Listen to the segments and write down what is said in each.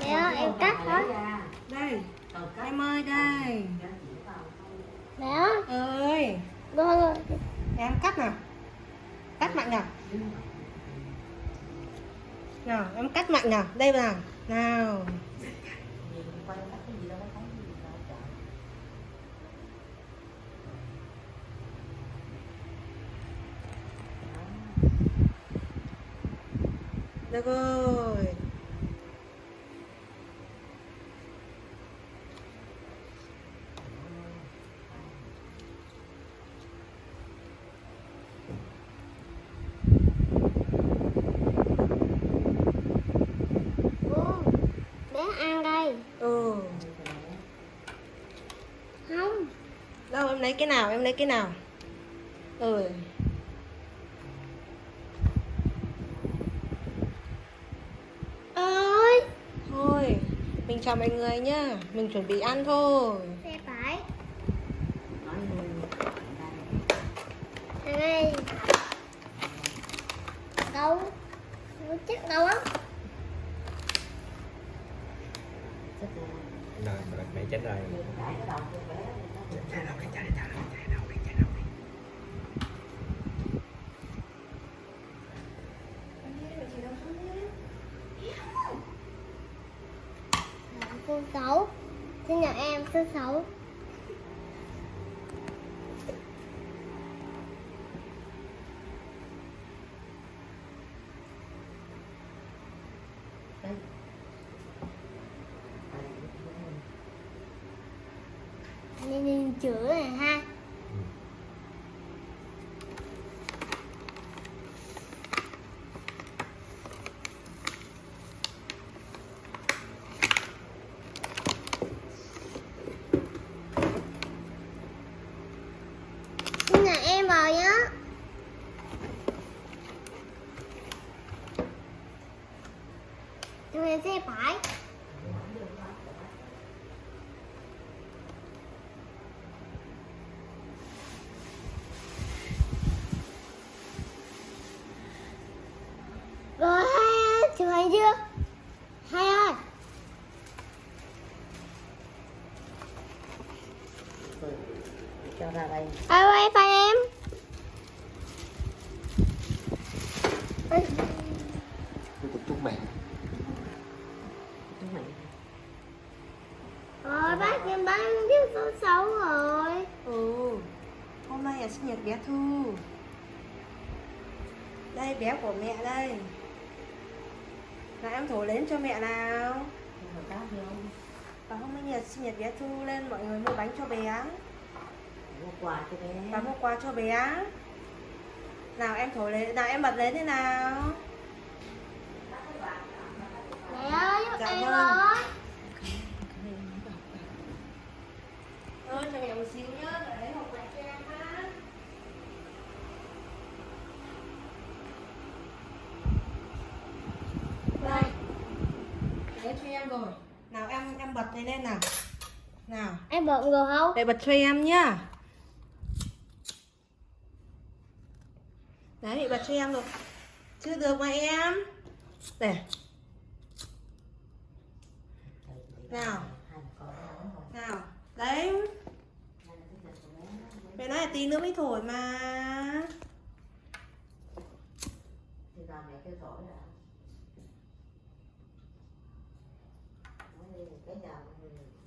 Mẹ ơi, em cắt hả? Đây, em ơi đây. Mẹ ơi, Ơi, con em cắt nào. Cắt mạnh nào. Nào, em cắt mạnh nào. Đây nào. Nào. Được rồi. Đâu em lấy cái nào? Em lấy cái nào? Ừ. ơi. Thôi, mình chào mọi người nhá. Mình chuẩn bị ăn thôi. Xe phải. Đây. Đâu? Nó chắc đâu á? Rồi, mẹ- chết rồi. Số 6 Xin chào em, số 6 Nên nhìn chữ này ha Xin chào em vào nhá Chúng em sẽ phải. Chưa? Hai ơi cho ra đây Ai quay phải em chúc mẹ. chúng mày Rồi bác em bán tiếp số 6 rồi Ừ. Hôm nay là sinh nhật bé Thu. Đây bé của mẹ đây. Là em thổi lên cho mẹ nào. Và hôm nay là sinh nhật bé Thu lên mọi người mua bánh cho bé. mua quà cho bé Và mua quà cho bé. Nào em thổi lên, nào em bật lên thế nào. Mẹ ơi giúp Dạ em vâng. ơi Ơi cho mẹ một xíu nhá, để lấy hộp quà cho em ha. Đây. Để cho em rồi. Nào em em bật lên lên nào. Nào. Em bận rồi không? Để bật cho em nhá. Đấy, bật cho em rồi. Chưa được mà em. Để. Nào. Nào. Đấy. Mẹ nói là tí nữa mới thổi mà. thì giờ mẹ kêu thổi là nói đi cái giờ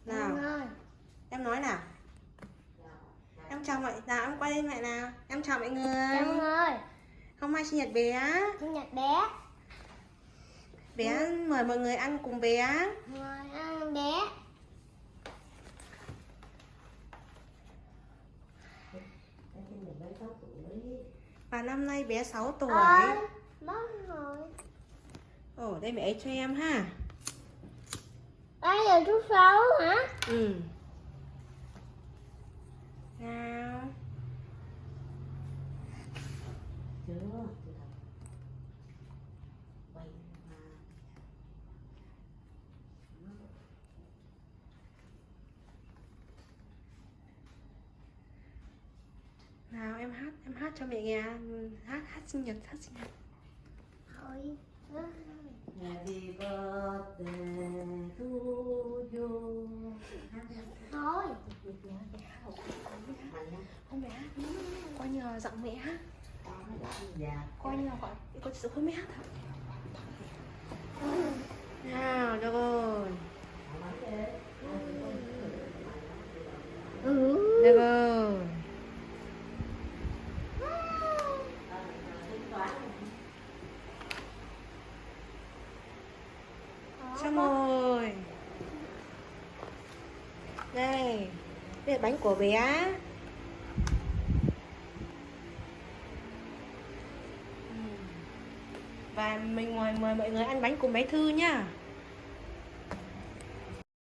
Nào. Em nói nào. Em chào mọi nào em quay lên mẹ nào. Em chào mọi người. Em ơi Hôm nay sinh nhật bé. Sinh nhật bé Bé mời mọi người ăn cùng bé. Mời ăn bé Và năm nay bé 6 tuổi. Rồi Ồ, đây mẹ ấy cho em ha. Là số 6 hả? Ừ. Nào. chưa chưa thật quay mà Nào em hát, em hát cho mẹ nghe. Hát hát sinh nhật, hát sinh nhật. Thôi Happy birthday to you. thôi Không mẹ hát Coi như là giọng mẹ hát Coi như là gọi Có sự hơi mẹ hát thật Nào cho con ừ Cho con Xong rồi Đây Đây là bánh của bé. Ừ. Và mình mời, mời mọi người ăn bánh cùng bé Thư nhá.